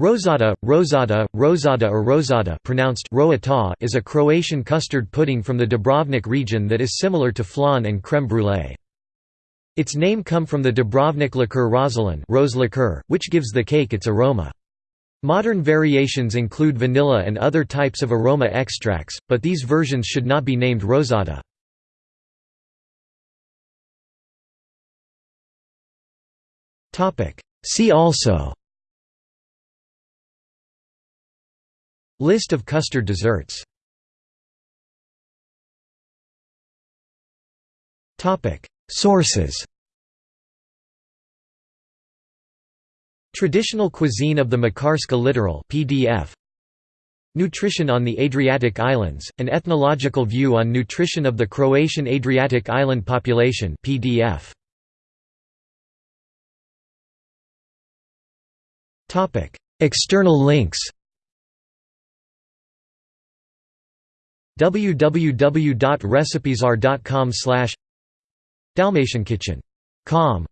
Rosada, Rosada, Rosada or Rosada pronounced is a Croatian custard pudding from the Dubrovnik region that is similar to flan and crème brûlée. Its name come from the Dubrovnik liqueur Rosolin rose liqueur, which gives the cake its aroma. Modern variations include vanilla and other types of aroma extracts, but these versions should not be named Rosada. See also List of custard desserts. Sources. Traditional cuisine of the Makarska littoral PDF Nutrition on the Adriatic Islands, an ethnological view on nutrition of the Croatian Adriatic Island population PDF. External links www.recipesar.com slash dalmatiankitchen.com